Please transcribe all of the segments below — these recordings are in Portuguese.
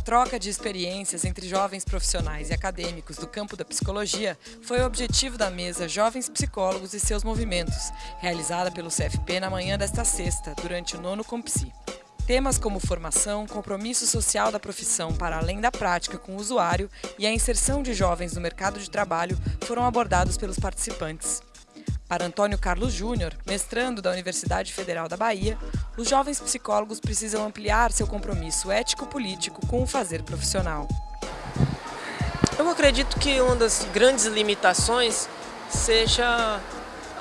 troca de experiências entre jovens profissionais e acadêmicos do campo da psicologia foi o objetivo da mesa Jovens Psicólogos e seus Movimentos, realizada pelo CFP na manhã desta sexta, durante o nono Compsi. Temas como formação, compromisso social da profissão para além da prática com o usuário e a inserção de jovens no mercado de trabalho foram abordados pelos participantes. Para Antônio Carlos Júnior, mestrando da Universidade Federal da Bahia, os jovens psicólogos precisam ampliar seu compromisso ético-político com o fazer profissional. Eu acredito que uma das grandes limitações seja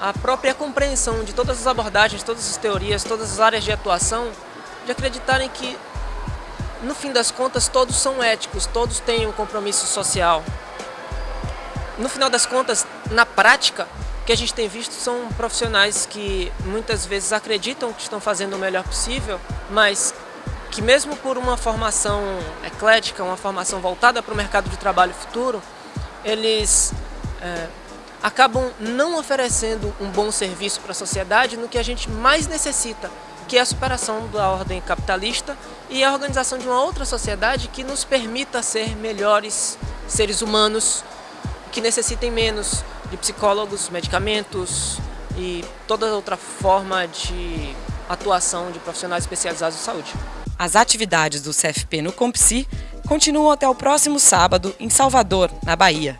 a própria compreensão de todas as abordagens, todas as teorias, todas as áreas de atuação, de acreditarem que, no fim das contas, todos são éticos, todos têm um compromisso social. No final das contas, na prática, que a gente tem visto são profissionais que muitas vezes acreditam que estão fazendo o melhor possível, mas que mesmo por uma formação eclética, uma formação voltada para o mercado de trabalho futuro, eles é, acabam não oferecendo um bom serviço para a sociedade no que a gente mais necessita, que é a superação da ordem capitalista e a organização de uma outra sociedade que nos permita ser melhores seres humanos, que necessitem menos de psicólogos, medicamentos e toda outra forma de atuação de profissionais especializados em saúde. As atividades do CFP no Compsi continuam até o próximo sábado em Salvador, na Bahia.